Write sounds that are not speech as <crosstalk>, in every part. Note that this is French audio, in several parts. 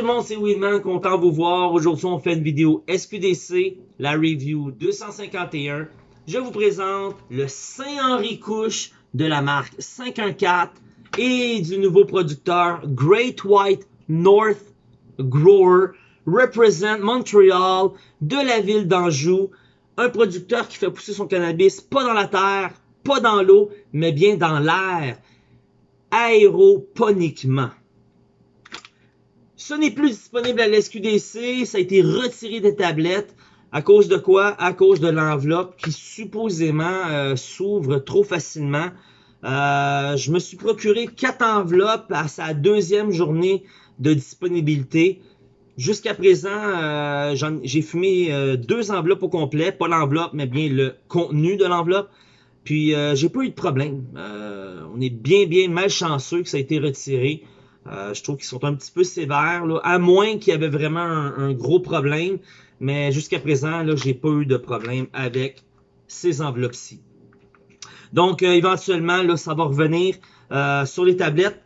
tout le monde, c'est Weedman, content de vous voir. Aujourd'hui, on fait une vidéo SQDC, la review 251. Je vous présente le Saint-Henri Couche de la marque 514 et du nouveau producteur Great White North Grower represent Montreal de la ville d'Anjou. Un producteur qui fait pousser son cannabis pas dans la terre, pas dans l'eau, mais bien dans l'air, aéroponiquement. Ce n'est plus disponible à l'SQDC, ça a été retiré des tablettes. À cause de quoi? À cause de l'enveloppe qui supposément euh, s'ouvre trop facilement. Euh, je me suis procuré quatre enveloppes à sa deuxième journée de disponibilité. Jusqu'à présent, euh, j'ai fumé deux enveloppes au complet, pas l'enveloppe, mais bien le contenu de l'enveloppe. Puis j'ai pas eu de problème. on est bien, bien malchanceux que ça a été retiré. Euh, je trouve qu'ils sont un petit peu sévères, à moins qu'il y avait vraiment un, gros problème. Mais jusqu'à présent, là, j'ai pas eu de problème avec ces enveloppes-ci. Donc, euh, éventuellement, là, ça va revenir euh, sur les tablettes.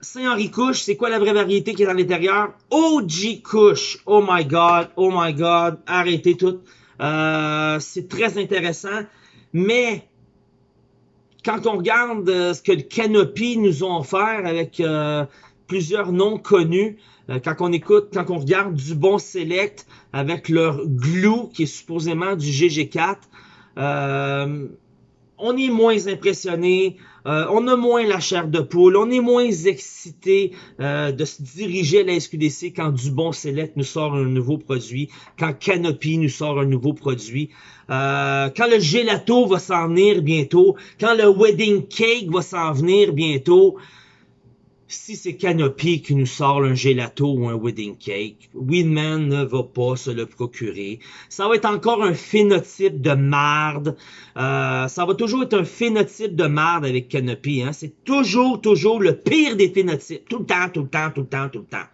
Saint-Henri Couche, c'est quoi la vraie variété qui est dans l'intérieur? OG Couche. Oh my God, oh my God, arrêtez tout. c'est très intéressant. Mais quand on regarde euh, ce que le Canopy nous ont offert avec euh, plusieurs noms connus, euh, quand on écoute, quand on regarde du bon Select avec leur glue qui est supposément du GG4, on est moins impressionné, euh, on a moins la chair de poule, on est moins excité euh, de se diriger à la SQDC quand Dubon Select nous sort un nouveau produit, quand Canopy nous sort un nouveau produit, euh, quand le gelato va s'en venir bientôt, quand le wedding cake va s'en venir bientôt si c'est Canopy qui nous sort un gelato ou un wedding cake, Winman ne va pas se le procurer. Ça va être encore un phénotype de marde. Euh, ça va toujours être un phénotype de marde avec Canopy. Hein. C'est toujours, toujours le pire des phénotypes. Tout le temps, tout le temps, tout le temps, tout le temps.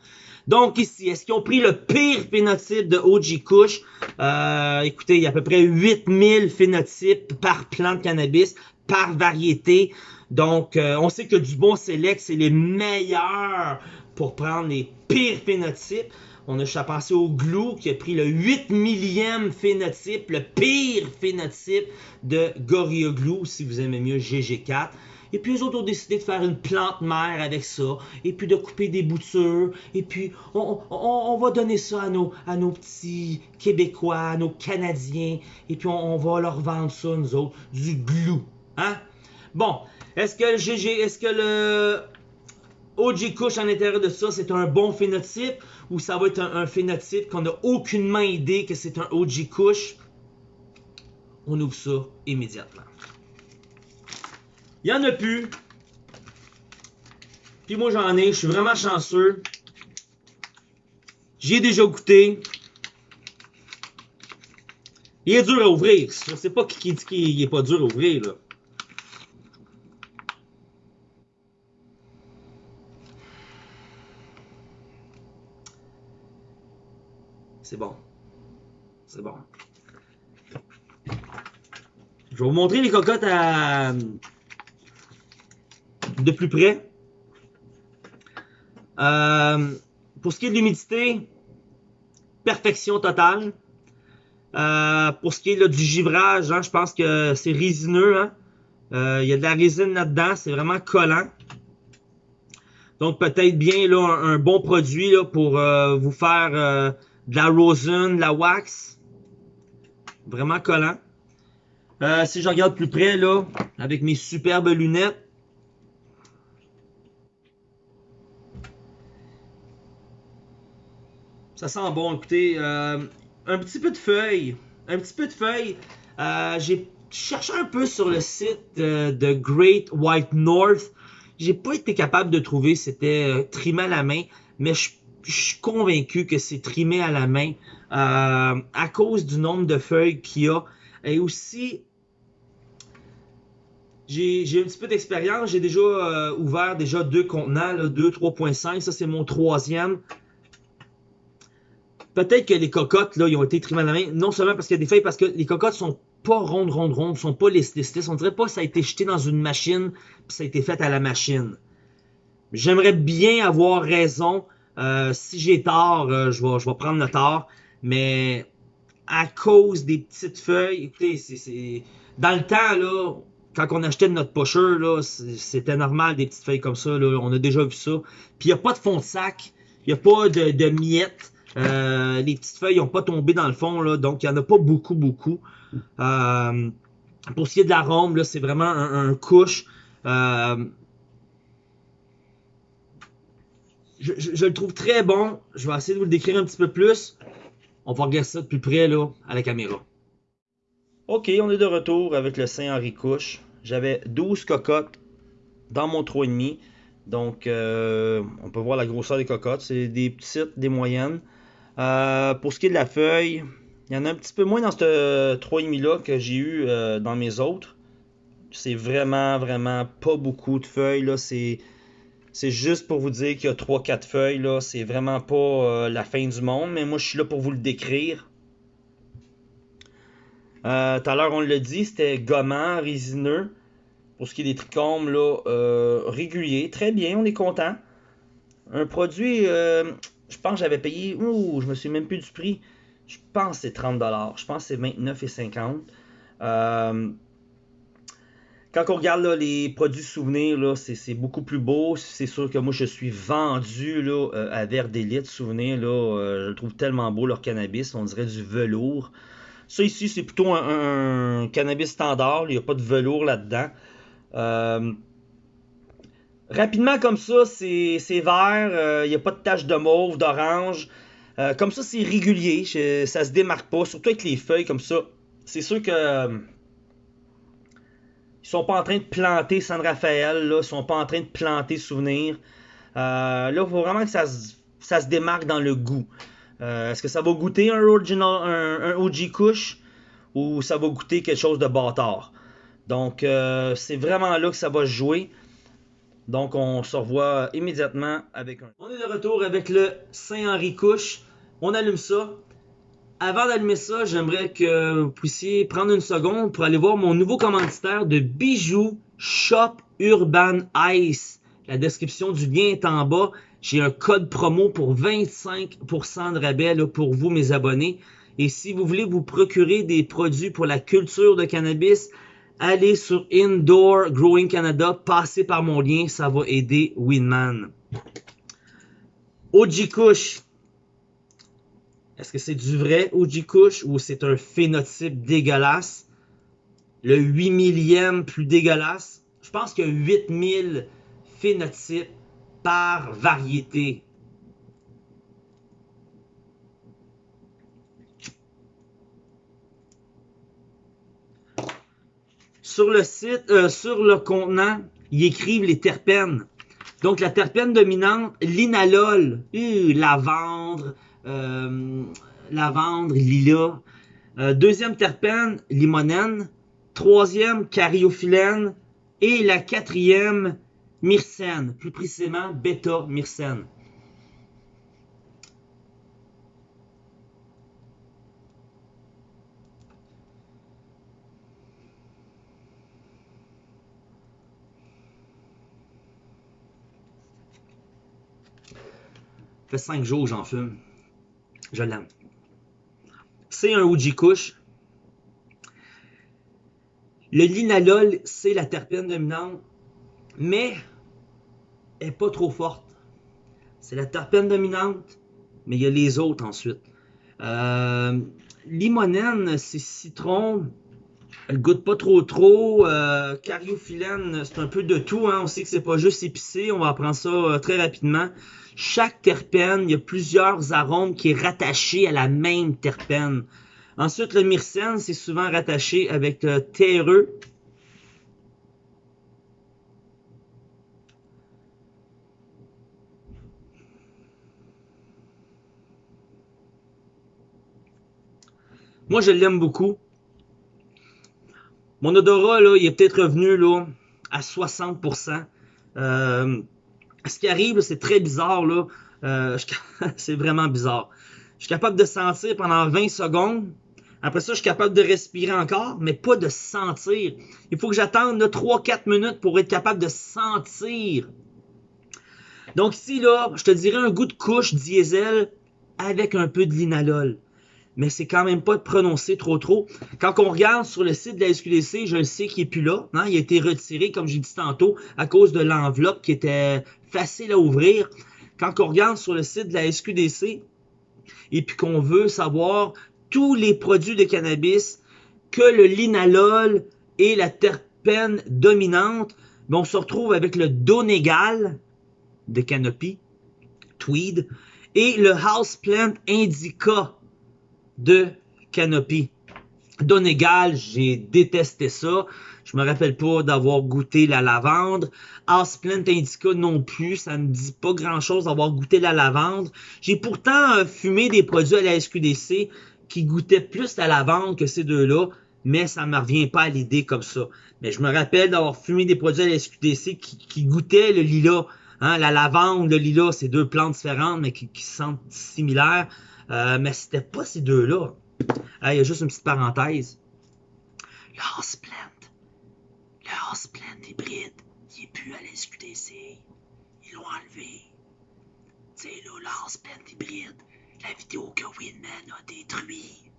Donc ici, est-ce qu'ils ont pris le pire phénotype de OG Kush? Euh, écoutez, il y a à peu près 8000 phénotypes par plante de cannabis, par variété. Donc, euh, on sait que du bon select, c'est les meilleurs pour prendre les pires phénotypes. On a juste pensé au Glue qui a pris le 8 millième phénotype, le pire phénotype de Gorilla Glue, si vous aimez mieux GG4. Et puis eux autres ont décidé de faire une plante mère avec ça, et puis de couper des boutures, et puis on, va donner ça à nos, à nos petits Québécois, à nos Canadiens, et puis on, va leur vendre ça, nous autres, du glue. Hein? Bon, est-ce que le OG couche en l'intérieur de ça, c'est un bon phénotype ou ça va être un, phénotype qu'on n'a aucunement idée que c'est un OG couche? On ouvre ça immédiatement. Il n'y en a plus. Puis moi j'en ai, je suis vraiment chanceux. J'ai déjà goûté. Il est dur à ouvrir. Je sais pas qui dit qu'il est pas dur à ouvrir là. C'est bon. C'est bon. Je vais vous montrer les cocottes à... de plus près. Euh, pour ce qui est de l'humidité, perfection totale. Euh, pour ce qui est du givrage, hein, je pense que c'est résineux. Hein. Euh, il y a de la résine là-dedans, c'est vraiment collant. Donc peut-être bien là, un, bon produit là, pour vous faire de la rosin, de la wax. Vraiment collant. Euh, si je regarde plus près, là, avec mes superbes lunettes. Ça sent bon, écoutez. Euh, un petit peu de feuilles. Un petit peu de feuilles. Euh, j'ai cherché un peu sur le site de Great White North. J'ai pas été capable de trouver c'était trimé à la main. Mais je je suis convaincu que c'est trimé à la main euh, à cause du nombre de feuilles qu'il y a. Et aussi, j'ai un petit peu d'expérience. J'ai déjà euh, ouvert déjà deux contenants, là, 2, 3.5. Ça, c'est mon troisième. Peut-être que les cocottes, là, ils ont été trimées à la main. Non seulement parce qu'il y a des feuilles, parce que les cocottes sont pas rondes, rondes, rondes. sont pas listées. On dirait pas que ça a été jeté dans une machine, puis ça a été fait à la machine. J'aimerais bien avoir raison Euh, si j'ai tort, euh, je, vais, je vais prendre le tort. Mais à cause des petites feuilles, écoutez, c'est dans le temps, là, quand on achetait notre pocheur, là, c'était normal des petites feuilles comme ça. Là, on a déjà vu ça. Puis il n'y a pas de fond de sac. Il n'y a pas de, de miettes. Euh, les petites feuilles n'ont pas tombé dans le fond, là, donc il n'y en a pas beaucoup, beaucoup. Euh, pour ce qui est de l'arôme, c'est vraiment un, couche. Euh, je, le trouve très bon. Je vais essayer de vous le décrire un petit peu plus. On va regarder ça de plus près là, à la caméra. Ok, on est de retour avec le Saint-Henri Couche. J'avais 12 cocottes dans mon 3,5. Donc, euh, on peut voir la grosseur des cocottes. C'est des petites, des moyennes. Euh, pour ce qui est de la feuille, il y en a un petit peu moins dans ce 3,5 là que j'ai eu euh, dans mes autres. C'est vraiment, vraiment pas beaucoup de feuilles. Là. C'est, c'est juste pour vous dire qu'il y a 3-4 feuilles. Là. C'est vraiment pas la fin du monde. Mais moi, je suis là pour vous le décrire. tout à l'heure, on l'a dit, c'était gommant, résineux. Pour ce qui est des trichomes, là, régulier. Très bien, on est content. Un produit je pense que j'avais payé, ouh, je me suis même plus du prix. Je pense que c'est 30$. Je pense que c'est 29,50$. Euh, quand on regarde les produits souvenirs, c'est beaucoup plus beau. C'est sûr que moi, je suis vendu là, euh, à Vert d'élite. Souvenir, là, euh, je trouve tellement beau leur cannabis. On dirait du velours. Ça ici, c'est plutôt un, cannabis standard. Il n'y a pas de velours là-dedans. Rapidement comme ça, c'est vert, il euh, n'y a pas de tache de mauve, d'orange. Euh, comme ça, c'est régulier, ça se démarque pas, surtout avec les feuilles comme ça. C'est sûr que euh, sont pas en train de planter San Rafael, là, sont pas en train de planter Souvenir. là, il faut vraiment que ça se, démarque dans le goût. Est-ce que ça va goûter un, original, un, OG Kush ou ça va goûter quelque chose de bâtard? Donc, c'est vraiment là que ça va jouer. Donc, on se revoit immédiatement avec un... On est de retour avec le Saint-Henri Couche. On allume ça. Avant d'allumer ça, j'aimerais que vous puissiez prendre une seconde pour aller voir mon nouveau commanditaire de bijoux Shop Urban Ice. La description du lien est en bas. J'ai un code promo pour 25% de rabais pour vous, mes abonnés. Et si vous voulez vous procurer des produits pour la culture de cannabis, allez sur Indoor Growing Canada, passez par mon lien, ça va aider Winman. OG Kush. Est-ce que c'est du vrai OG Kush ou c'est un phénotype dégueulasse? Le 8 millième plus dégueulasse? Je pense qu'il y a 8000 phénotypes par variété. Sur le site, euh, sur le contenant, ils écrivent les terpènes. Donc, la terpène dominante, l'inalol, euh, lavandre, euh, lavandre, lilas. Euh, deuxième terpène, limonène. Troisième, cariophyllène. Et la quatrième, myrcène, plus précisément bêta-myrcène. fait 5 jours j'en fume. Je l'aime. C'est un OG Kush. Le linalol, c'est la terpène dominante, mais elle n'est pas trop forte. C'est la terpène dominante, mais il y a les autres ensuite. Euh, limonène, c'est citron. Elle goûte pas trop trop. Euh, cariophyllène, c'est un peu de tout. Hein. On sait que c'est pas juste épicé. On va apprendre ça euh, très rapidement. Chaque terpène, il y a plusieurs arômes qui est rattaché à la même terpène. Ensuite, le myrcène, c'est souvent rattaché avec le terreux. Moi, je l'aime beaucoup. Mon odorat, là, il est peut-être revenu là, à 60%. Euh, ce qui arrive, c'est très bizarre, là. Euh, <laughs> c'est vraiment bizarre. Je suis capable de sentir pendant 20 secondes. Après ça, je suis capable de respirer encore, mais pas de sentir. Il faut que j'attende 3-4 minutes pour être capable de sentir. Donc ici, là, je te dirais un goût de couche diesel avec un peu de linalol. Mais c'est quand même pas prononcé trop trop. Quand on regarde sur le site de la SQDC, je le sais qu'il est plus là. Hein? Il a été retiré, comme j'ai dit tantôt, à cause de l'enveloppe qui était facile à ouvrir. Quand on regarde sur le site de la SQDC et puis qu'on veut savoir tous les produits de cannabis que le linalol et la terpène dominante, ben, on se retrouve avec le Donegal de Canopy, Tweed, et le Houseplant Indica de Canopy. Donegal, j'ai détesté ça. Je me rappelle pas d'avoir goûté la lavande. Houseplant Indica non plus, ça me dit pas grand chose d'avoir goûté la lavande. J'ai pourtant euh, fumé des produits à la SQDC qui goûtaient plus la lavande que ces deux-là mais ça me revient pas à l'idée comme ça. Mais je me rappelle d'avoir fumé des produits à la SQDC qui, goûtaient le lilas. Hein, la lavande, le lilas, c'est deux plantes différentes, mais qui, qui sentent similaires. Euh, mais c'était pas ces deux-là. Il y a juste une petite parenthèse. Le Houseplant. Le Houseplant hybride, il est plus à la SQDC. Ils l'ont enlevé. Tu sais, là, le Houseplant hybride, la vidéo que Winman a détruit.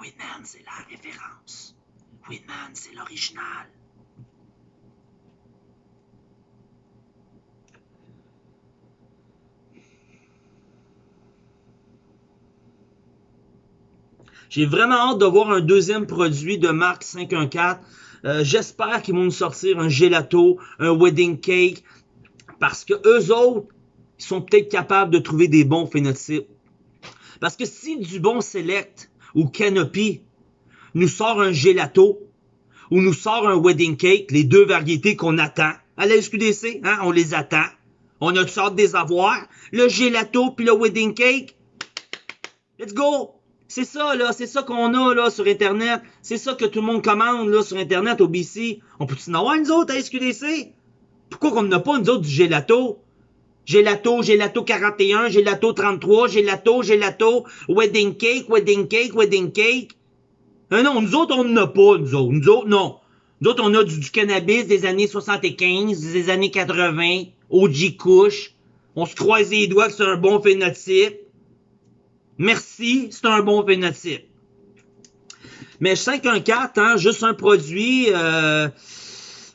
Winman, c'est la référence. Winman, c'est l'original. J'ai vraiment hâte de voir un deuxième produit de marque 514. Euh, J'espère qu'ils vont nous sortir un gelato, un wedding cake, parce que eux autres, ils sont peut-être capables de trouver des bons phénotypes. Parce que si du bon select ou Canopy nous sort un gelato ou nous sort un wedding cake, les deux variétés qu'on attend à la SQDC, hein, on les attend. On a toutes sortes des avoirs. Le gelato puis le wedding cake? Let's go! C'est ça, là, c'est ça qu'on a, là, sur Internet. C'est ça que tout le monde commande, là, sur Internet, au BC. On peut-tu en avoir, nous autres, à SQDC? Pourquoi qu'on n'a pas, nous autres, du gelato? Gelato, gelato 41, gelato 33, gelato, gelato, wedding cake, wedding cake, wedding cake. Euh, non, nous autres, on n'en a pas, nous autres. Nous autres, non. Nous autres, on a du, cannabis des années 75, des années 80, OG Kush. On se croise les doigts que c'est un bon phénotype. Merci, c'est un bon phénotype. Mais 514, hein, juste un produit, euh,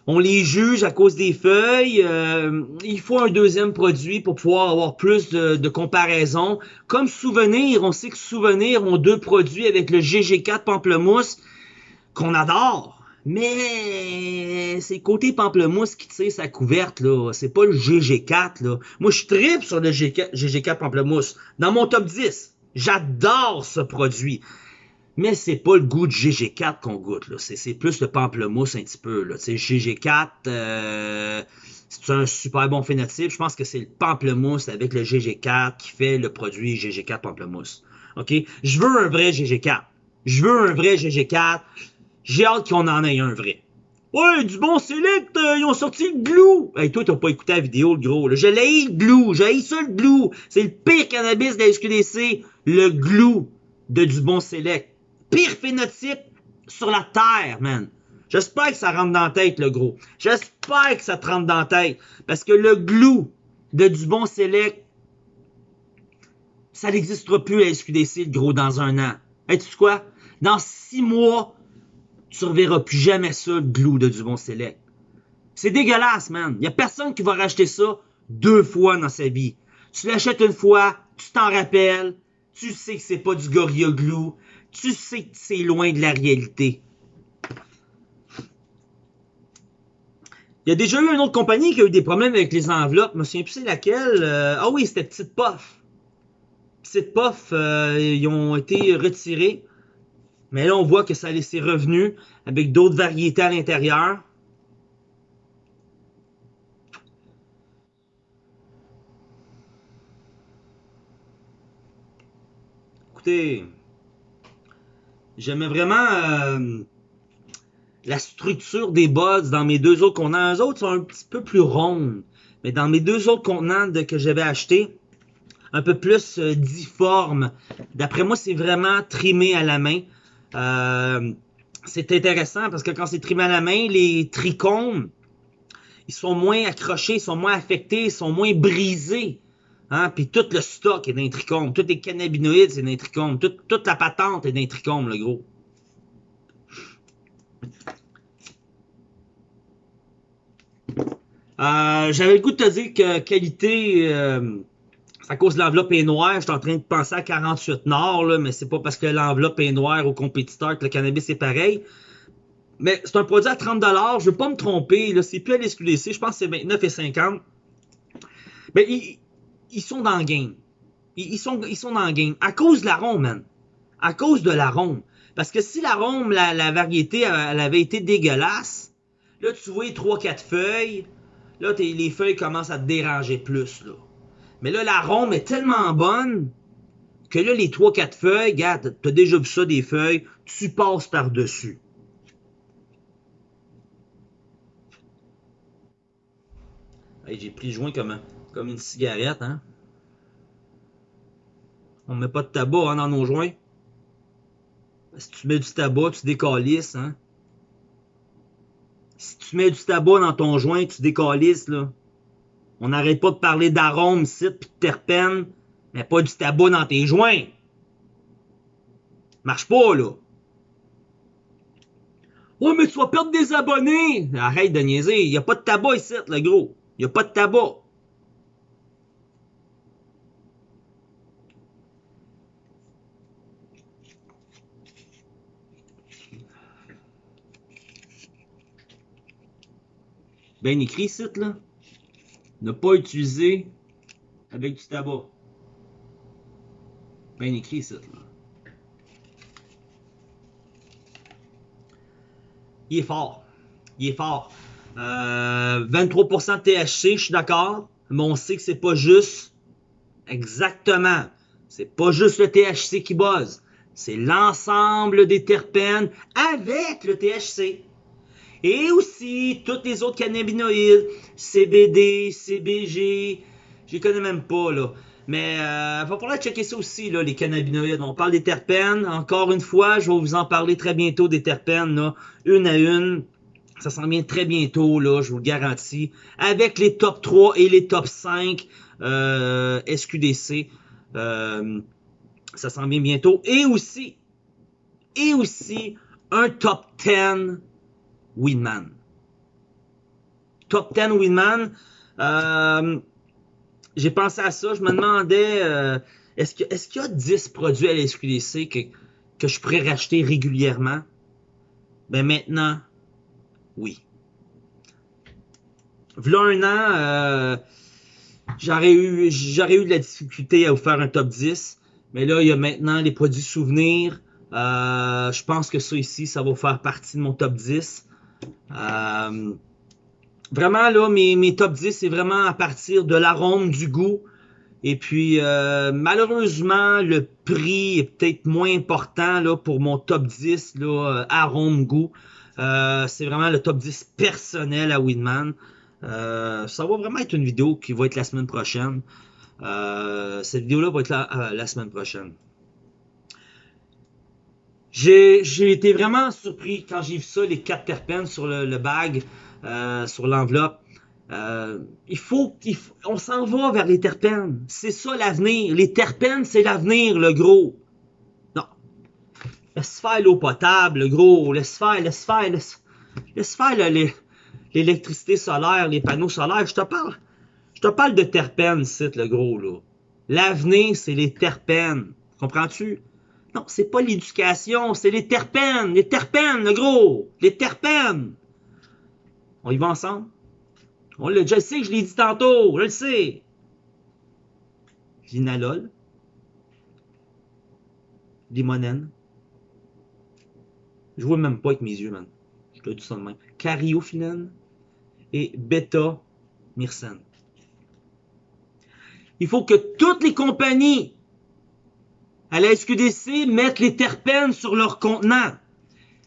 on les juge à cause des feuilles. Euh, il faut un deuxième produit pour pouvoir avoir plus de, de comparaison. Comme Souvenir, on sait que Souvenir ont deux produits avec le GG4 Pamplemousse qu'on adore. Mais c'est côté pamplemousse qui tire sa couverte, là. C'est pas le GG4, là. Moi, je tripe sur le GG4 pamplemousse. Dans mon top 10, j'adore ce produit. Mais c'est pas le goût de GG4 qu'on goûte, là. C'est plus le pamplemousse un petit peu, là. Tu GG4, euh, c'est un super bon phénotype. Je pense que c'est le pamplemousse avec le GG4 qui fait le produit GG4 pamplemousse. OK? Je veux un vrai GG4. Je veux un vrai GG4. J'ai hâte qu'on en ait un vrai. Ouais, du bon select, euh, ils ont sorti le glue. Hey, toi, t'as pas écouté la vidéo, le gros. Je l'ai le glue. J'ai ça, le glue. C'est le pire cannabis de la SQDC. Le glue de du bon select pire phénotype sur la Terre, man. J'espère que ça rentre dans la tête, le gros. J'espère que ça te rentre dans la tête. Parce que le glue de Dubon Select, ça n'existera plus à SQDC, le gros, dans un an. Hey, tu sais quoi? Dans six mois, tu ne reverras plus jamais ça, le glue de Dubon Select. C'est dégueulasse, man. Il a personne qui va racheter ça deux fois dans sa vie. Tu l'achètes une fois, tu t'en rappelles, tu sais que c'est pas du Gorilla Glue, tu sais que c'est loin de la réalité. Il y a déjà eu une autre compagnie qui a eu des problèmes avec les enveloppes. Je me souviens plus c'est laquelle. Euh, ah oui, c'était Petite Puff. Petite Puff, euh, ils ont été retirés. Mais là, on voit que ça a laissé revenu avec d'autres variétés à l'intérieur. Écoutez, J'aimais vraiment euh, la structure des buds dans mes deux autres contenants. Les autres sont un petit peu plus rondes. Mais dans mes deux autres contenants que j'avais achetés, un peu plus euh, difforme. D'après moi, c'est vraiment trimé à la main. Euh, c'est intéressant parce que quand c'est trimé à la main, les trichomes, ils sont moins accrochés, ils sont moins affectés, ils sont moins brisés. Hein? Puis tout le stock est d'un trichome. Tous les cannabinoïdes, c'est d'un trichome. Toute, toute la patente est d'un trichome, le gros. Euh, J'avais le goût de te dire que qualité, euh, à cause de l'enveloppe est noire. Je suis en train de penser à 48 Nord, là, mais c'est pas parce que l'enveloppe est noire au compétiteur que le cannabis est pareil. Mais c'est un produit à 30 Je veux pas me tromper. C'est plus à l'SQDC. Je pense que c'est 29,50. Mais ils, ils, sont dans le game. Ils, sont, ils sont dans le game. À cause de l'arôme, man. À cause de l'arôme. Parce que si l'arôme, la, la variété, elle avait été dégueulasse, là, tu vois 3-4 feuilles. Là, les feuilles commencent à te déranger plus, là. Mais là, l'arôme est tellement bonne que là, les 3-4 feuilles, regarde, t'as déjà vu ça, des feuilles, tu passes par-dessus. j'ai pris le joint comme, comme une cigarette, hein. On met pas de tabac hein, dans nos joints. Si tu mets du tabac, tu décalisses, hein. Si tu mets du tabac dans ton joint, tu décalisses, là. On n'arrête pas de parler d'arômes, site pis de terpènes, mais pas du tabac dans tes joints. Marche pas, là. Ouais, mais tu vas perdre des abonnés. Arrête de niaiser. Il a pas de tabac ici, le gros. Il a pas de tabac. Ben écrit, site, là ne pas utiliser avec du tabac. Bien écrit ça. Là. Il est fort. Il est fort. Euh, 23% de THC, je suis d'accord. Mais on sait que c'est pas juste. Exactement. C'est pas juste le THC qui buzz. C'est l'ensemble des terpènes avec le THC. Et aussi, tous les autres cannabinoïdes, CBD, CBG, je les connais même pas, là. Mais euh, va falloir checker ça aussi, là, les cannabinoïdes. On parle des terpènes. Encore une fois, je vais vous en parler très bientôt des terpènes, là, une à une. Ça s'en vient très bientôt, là, je vous le garantis. Avec les top 3 et les top 5 euh, SQDC. Euh, ça s'en vient bientôt. Et aussi, et aussi, un top 10 Winman. Top 10 Winman. Euh, j'ai pensé à ça. Je me demandais, euh, est-ce qu'il y a 10 produits à la SQDC que, je pourrais racheter régulièrement? Ben maintenant, oui. V'là un an, euh, j'aurais eu, de la difficulté à vous faire un top 10. Mais là, il y a maintenant les produits souvenirs. Je pense que ça ici, ça va faire partie de mon top 10. Euh, vraiment, là, mes, top 10, c'est vraiment à partir de l'arôme, du goût. Et puis, euh, malheureusement, le prix est peut-être moins important là, pour mon top 10, là, euh, arôme, goût. c'est vraiment le top 10 personnel à Winman. ça va vraiment être une vidéo qui va être la semaine prochaine. cette vidéo-là va être la semaine prochaine. J'ai été vraiment surpris quand j'ai vu ça, les quatre terpènes sur le, bag, euh, sur l'enveloppe. Euh, il faut, on s'en va vers les terpènes. C'est ça l'avenir. Les terpènes, c'est l'avenir, le gros. Non. Laisse faire l'eau potable, le gros. Laisse faire, laisse faire, laisse, laisse faire l'électricité solaire, les panneaux solaires. Je te parle, je te parle de terpènes, c'est le gros, là. L'avenir, c'est les terpènes. Comprends-tu? Non, c'est pas l'éducation, c'est les terpènes, les terpènes, le gros, les terpènes. On y va ensemble? On déjà, je je l'ai dit tantôt, je le sais. Linalol, limonène. Je vois même pas avec mes yeux, man. Je te dis ça de même. Cariophyllène et bêta-myrcène. Il faut que toutes les compagnies à la SQDC mettent les terpènes sur leur contenant.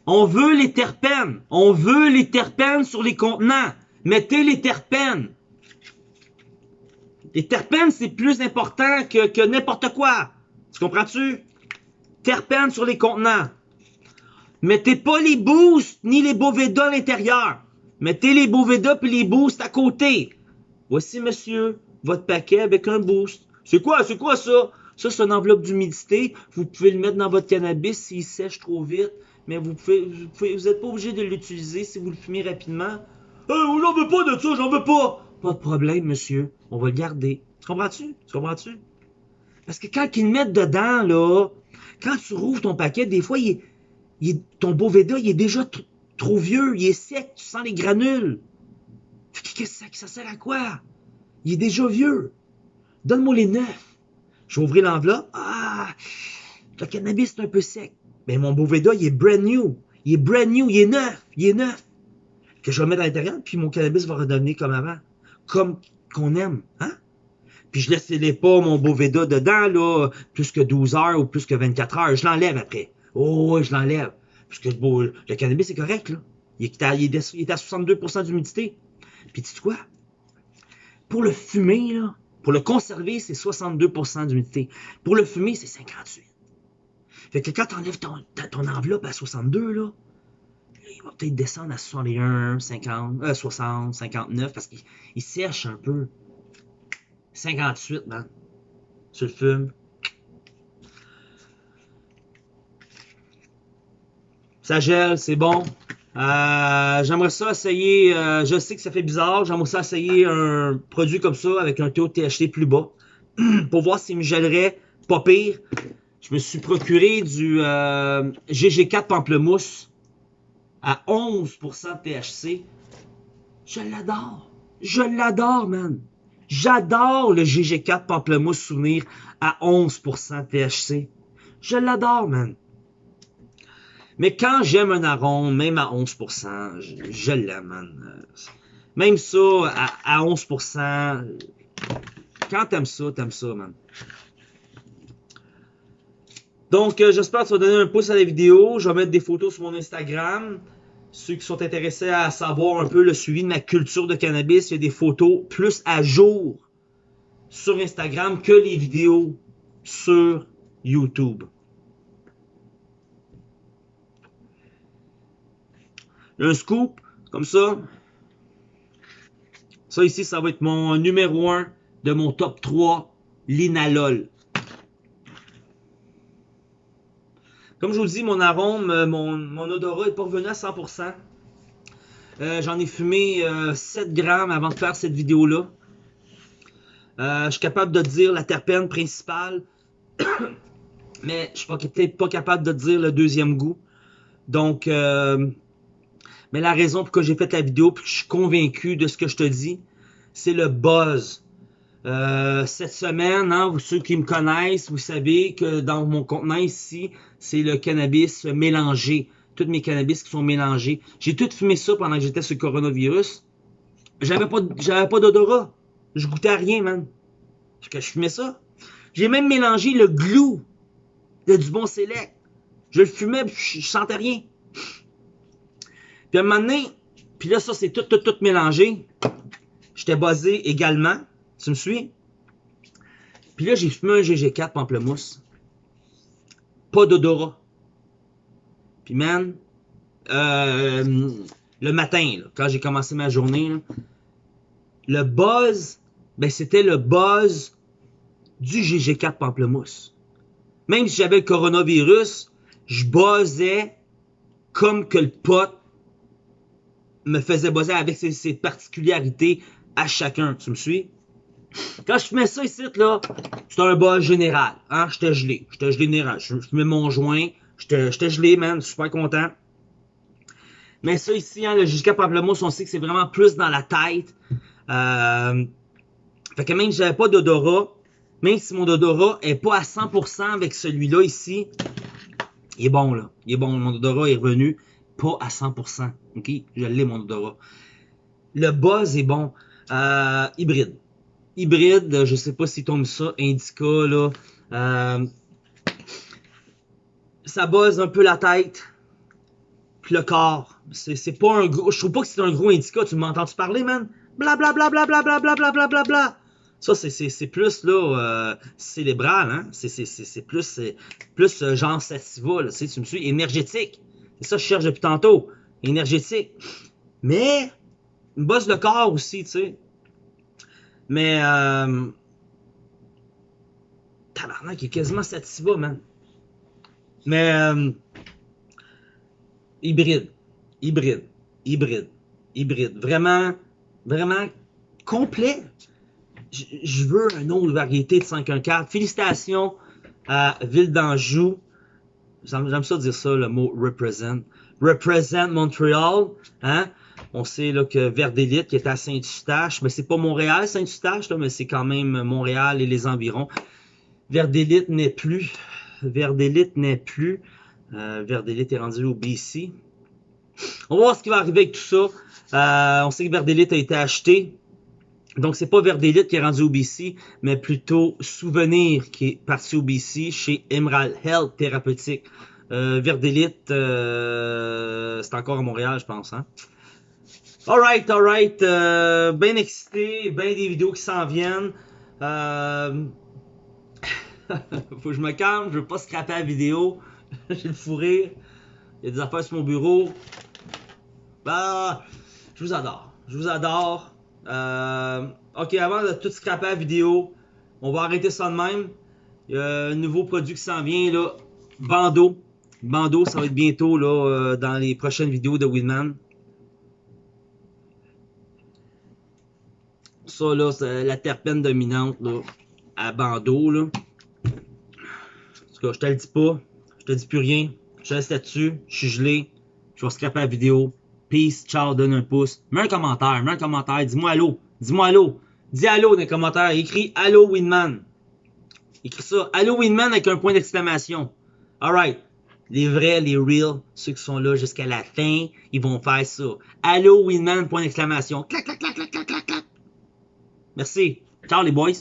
On veut les terpènes. On veut les terpènes sur les contenants. Mettez les terpènes. Les terpènes, c'est plus important que, que n'importe quoi. Tu comprends-tu? Terpènes sur les contenants. Mettez pas les boosts ni les Boveda à l'intérieur. Mettez les Boveda et les boosts à côté. Voici, monsieur, votre paquet avec un boost. C'est quoi, c'est quoi ça? Ça, c'est une enveloppe d'humidité. Vous pouvez le mettre dans votre cannabis s'il sèche trop vite. Mais vous pouvez, vous, êtes pas obligé de l'utiliser si vous le fumez rapidement. Euh, j'en veux pas de ça, j'en veux pas. Pas de problème, monsieur. On va le garder. Tu comprends-tu? Tu comprends-tu? Parce que quand ils le mettent dedans, là, quand tu rouvres ton paquet, des fois, il est, ton Boveda, il est déjà trop vieux, il est sec, tu sens les granules. Qu'est-ce que ça, sert à quoi? Il est déjà vieux. Donne-moi les neufs. Ouvrir l'enveloppe. Ah, le cannabis est un peu sec. Mais mon Boveda, il est brand new. Il est brand new, il est neuf, il est neuf. Que je vais mettre à l'intérieur, puis mon cannabis va redevenir comme avant. Comme qu'on aime, hein? Puis je laisse les pas mon Boveda dedans, là, plus que 12 heures ou plus que 24 heures. Je l'enlève après. Oh, je l'enlève. Parce que le cannabis, c'est correct, là. Il est à, est à 62% d'humidité. Puis tu quoi? Pour le fumer, là, pour le conserver, c'est 62% d'humidité. Pour le fumer, c'est 58. Fait que quand tu enlèves ton, enveloppe à 62, là, il va peut-être descendre à 61, 50, 60, 59, parce qu'il sèche un peu. 58, man. Tu le fumes. Ça gèle, c'est bon. Euh, j'aimerais ça essayer, euh, je sais que ça fait bizarre, j'aimerais ça essayer un produit comme ça avec un taux de THC plus bas <clears throat> pour voir s'il me gèlerait pas pire. Je me suis procuré du euh, GG4 Pamplemousse à 11% de THC. Je l'adore. Je l'adore, man. J'adore le GG4 Pamplemousse Souvenir à 11% de THC. Je l'adore, man. Mais quand j'aime un arôme, même à 11%, je, l'aime, man. Même ça, à, 11%, quand t'aimes ça, t'aimes ça, man. Donc, euh, j'espère que tu vas donner un pouce à la vidéo. Je vais mettre des photos sur mon Instagram. Ceux qui sont intéressés à savoir un peu le suivi de ma culture de cannabis, il y a des photos plus à jour sur Instagram que les vidéos sur YouTube. Un scoop, comme ça. Ça ici, ça va être mon numéro 1 de mon top 3, l'inalol. Comme je vous dis, mon arôme, euh, mon, odorat est pas revenu à 100%. Euh, j'en ai fumé 7 euh, grammes avant de faire cette vidéo-là. je suis capable de dire la terpène principale. <coughs> mais je suis peut-être pas capable de dire le deuxième goût. Donc, mais la raison pour laquelle j'ai fait la vidéo, puis que je suis convaincu de ce que je te dis, c'est le buzz. Euh, cette semaine, hein, vous, ceux qui me connaissent, vous savez que dans mon contenant ici, c'est le cannabis mélangé. Tous mes cannabis qui sont mélangés. J'ai tout fumé ça pendant que j'étais sur le coronavirus. J'avais pas, pas d'odorat. Je goûtais à rien, man. Parce que je fumais ça. J'ai même mélangé le glue de du bon select. Je le fumais, je, je sentais rien. Puis à un moment donné, puis là, ça, c'est tout, tout, tout mélangé. J'étais basé également. Tu me suis? Puis là, j'ai fumé un GG4 pamplemousse. Pas d'odorat. Puis man, euh, le matin, quand j'ai commencé ma journée, le buzz, ben c'était le buzz du GG4 pamplemousse. Même si j'avais le coronavirus, je buzzais comme que le pote me faisait bosser avec ses, particularités à chacun. Tu me suis? Quand je fumais ça ici, là, c'était un bas général. Hein? J'étais gelé. J'étais gelé général. Je, fumais mon joint. J'étais gelé, man. Super content. Mais ça ici, hein, le jusqu'à Pamplemousse, on sait que c'est vraiment plus dans la tête. Euh, fait que même si j'avais pas d'odorat, même si mon odorat est pas à 100% avec celui-là ici, il est bon, là. Il est bon. Mon odorat est revenu pas à 100%. OK? Je l'ai, mon odorat. Le buzz est bon. Euh, hybride. Hybride, je sais pas si tombe ça, indica, là. Euh, ça buzz un peu la tête. Puis le corps. C'est pas un gros. Je trouve pas que c'est un gros indica. Tu m'entends-tu parler, man? Bla bla bla bla bla bla bla bla bla bla bla Ça, c'est plus là euh, cérébral, hein? C'est plus, plus euh, genre sativa, là. Tu me suis énergétique. C'est ça je cherche depuis tantôt. Énergétique. Mais, me bosse le corps aussi, tu sais. Mais, euh, tabarnak, il est quasiment satisfait, man. Mais, euh, hybride, hybride, hybride, hybride. Vraiment, vraiment complet. Je, veux un autre variété de 514. Félicitations à Ville d'Anjou. J'aime ça dire ça, le mot represent. Represent Montreal, hein? On sait là, que Verdélite qui est à Saint-Eustache, mais c'est pas Montréal, Saint-Eustache, mais c'est quand même Montréal et les environs. Verdélite n'est plus. Verdélite n'est plus. Euh, Verdélite est rendu au BC. On va voir ce qui va arriver avec tout ça. Euh, on sait que Verdélite a été acheté. Donc, c'est pas Verdélite qui est rendu au BC, mais plutôt Souvenir qui est parti au BC chez Emerald Health Thérapeutique. Euh, Verdélite, euh, c'est encore à Montréal, je pense. Hein? Alright, alright. Euh, bien excité, bien des vidéos qui s'en viennent. Euh... <laughs> Faut que je me calme, je veux pas scraper la vidéo. <laughs> J'ai le fou. Il y a des affaires sur mon bureau. Bah, je vous adore. Je vous adore. Euh, ok, avant de tout scraper la vidéo, on va arrêter ça de même. Il y a un nouveau produit qui s'en vient, là. Bandeau. Bandeau, ça va être bientôt, là, euh, dans les prochaines vidéos de Winman. Ça, là, c'est la terpène dominante, là, à bandeau, là. En tout cas, je te le dis pas. Je te dis plus rien. Je reste là-dessus. Je suis gelé. Je vais scraper la vidéo. Peace, ciao, donne un pouce. Mets un commentaire, mets un commentaire. Dis-moi allô. Dis-moi allô. Dis allô dans les commentaires. Écris allô Winman. Écris ça. Allô Winman avec un point d'exclamation. Alright. Les vrais, les real, ceux qui sont là jusqu'à la fin, ils vont faire ça. Allô Winman, point d'exclamation. Clac, clac, clac, clac, clac, clac, clac. Merci. Ciao les boys.